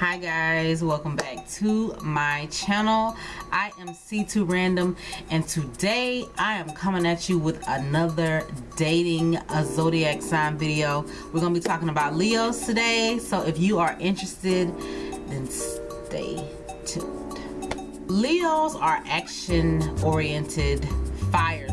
hi guys. Welcome back to my channel. I am c2 random and today i am coming at you with another dating a zodiac sign video. We're gonna be talking about leos today so if you are interested then stay tuned. Leos are action oriented fire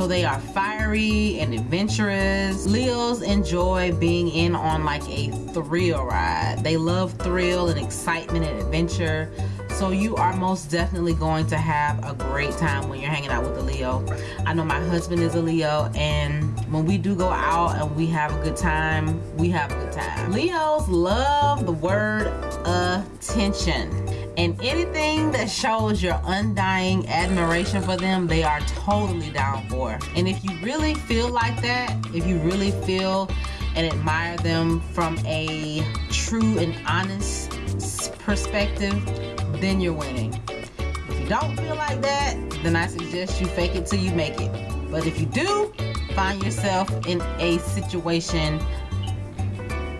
so they are fiery and adventurous. Leos enjoy being in on like a thrill ride. They love thrill and excitement and adventure. So you are most definitely going to have a great time when you're hanging out with a Leo. I know my husband is a Leo and when we do go out and we have a good time, we have a good time. Leos love the word attention and anything that shows your undying admiration for them they are totally down for. And if you really feel like that if you really feel and admire them from a true and honest perspective then you're winning. If you don't feel like that then I suggest you fake it till you make it. But if you do find yourself in a situation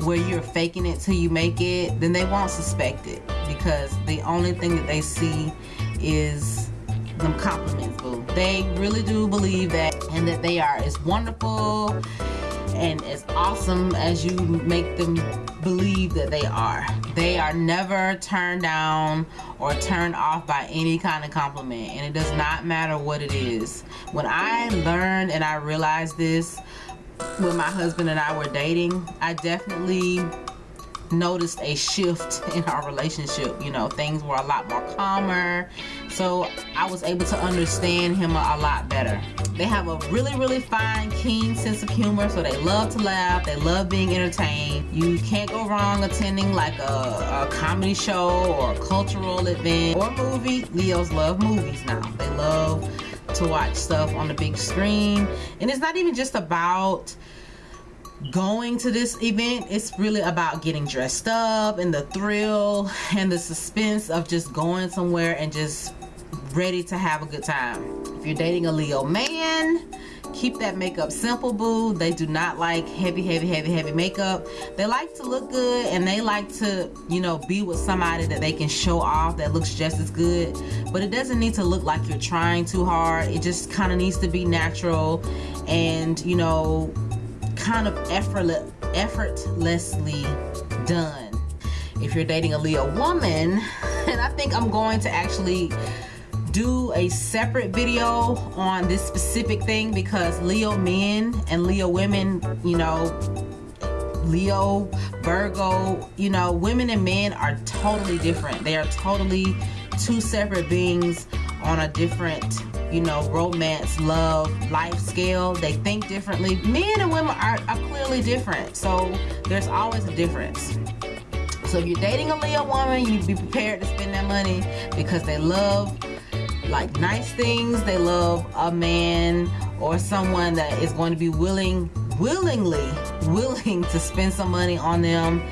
where you're faking it till you make it then they won't suspect it because the only thing that they see is them compliments boo. They really do believe that and that they are as wonderful and as awesome as you make them believe that they are. They are never turned down or turned off by any kind of compliment and it does not matter what it is. When I learned and I realized this when my husband and I were dating I definitely noticed a shift in our relationship. You know things were a lot more calmer. So I was able to understand him a, lot better. They have a really really fine keen sense of humor so they love to laugh. They love being entertained. You can't go wrong attending like a, a comedy show or a cultural event or movie. Leos love movies now. They love to watch stuff on the big screen. And it's not even just about going to this event it's really about getting dressed up and the thrill and the suspense of just going somewhere and just ready to have a good time. If you're dating a leo man keep that makeup simple boo. They do not like heavy heavy heavy heavy makeup. They like to look good and they like to you know be with somebody that they can show off that looks just as good. But it doesn't need to look like you're trying too hard. It just kind of needs to be natural and you know kind of effortless, effortlessly done. If you're dating a Leo woman, and I think I'm going to actually do a separate video on this specific thing because Leo men and Leo women, you know, Leo, Virgo, you know, women and men are totally different. They are totally two separate beings on a different you know romance love life scale they think differently. Men and women are, are clearly different so there's always a difference. So if you're dating a Leo woman you'd be prepared to spend that money because they love like nice things. They love a man or someone that is going to be willing willingly willing to spend some money on them.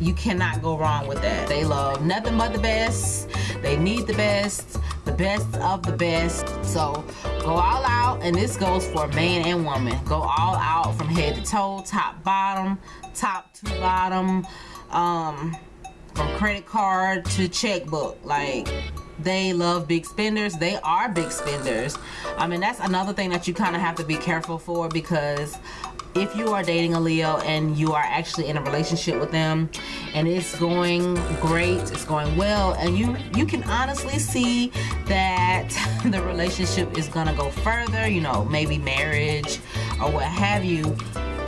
You cannot go wrong with that. They love nothing but the best. They need the best best of the best. So go all out and this goes for man and woman. Go all out from head to toe top bottom top to bottom um from credit card to checkbook. Like they love big spenders. They are big spenders. I mean that's another thing that you kind of have to be careful for because if you are dating a Leo and you are actually in a relationship with them and it's going great it's going well and you you can honestly see that the relationship is gonna go further you know maybe marriage or what have you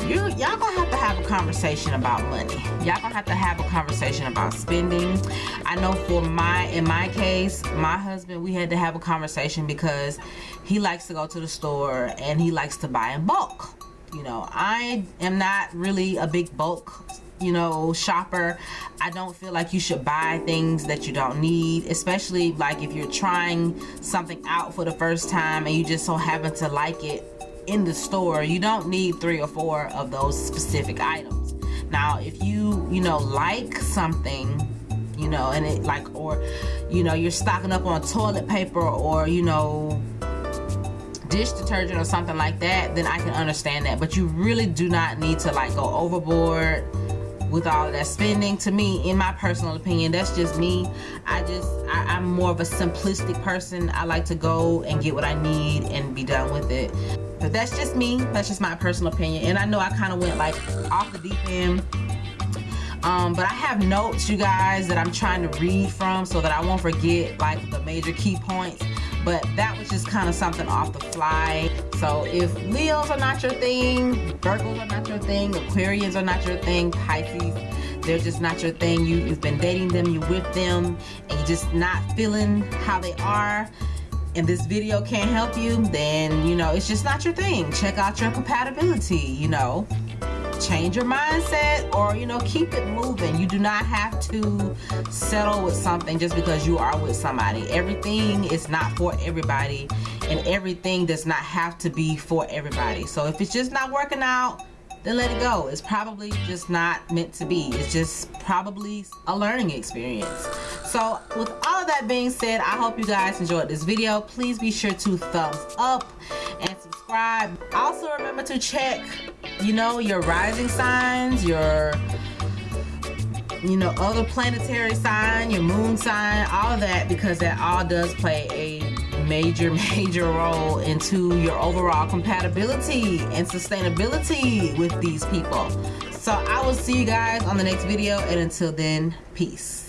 you y'all gonna have to have a conversation about money. Y'all gonna have to have a conversation about spending. I know for my in my case my husband we had to have a conversation because he likes to go to the store and he likes to buy in bulk you know I am not really a big bulk you know shopper. I don't feel like you should buy things that you don't need especially like if you're trying something out for the first time and you just so happen to like it in the store you don't need three or four of those specific items. Now if you you know like something you know and it like or you know you're stocking up on toilet paper or you know dish detergent or something like that then I can understand that. But you really do not need to like go overboard with all that spending. To me in my personal opinion that's just me. I just I, i'm more of a simplistic person. I like to go and get what i need and be done with it. But that's just me. That's just my personal opinion. And i know i kind of went like off the deep end. Um, but I have notes you guys that I'm trying to read from so that I won't forget like the major key points but that was just kind of something off the fly. So if Leos are not your thing Virgos are not your thing Aquarians are not your thing Pisces they're just not your thing. You, you've been dating them you're with them and you're just not feeling how they are. And this video can't help you then you know it's just not your thing. Check out your compatibility you know change your mindset or you know keep it moving. You do not have to settle with something just because you are with somebody. Everything is not for everybody and everything does not have to be for everybody. So if it's just not working out then let it go. It's probably just not meant to be. It's just probably a learning experience. So with all of that being said i hope you guys enjoyed this video. Please be sure to thumbs up and subscribe. Also remember to check you know your rising signs your you know other planetary sign your moon sign all that because that all does play a major major role into your overall compatibility and sustainability with these people. So i will see you guys on the next video and until then peace